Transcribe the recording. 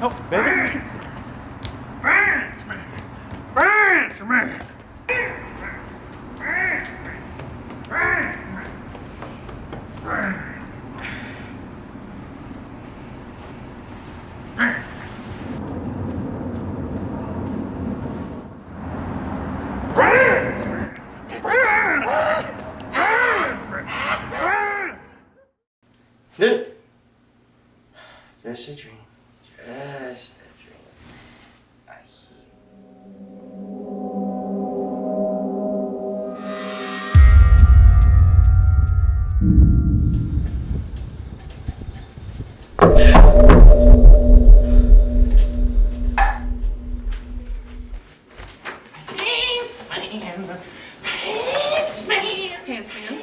help, baby. Branch man. Branch man. This a dream. Man, pants man. Pants man.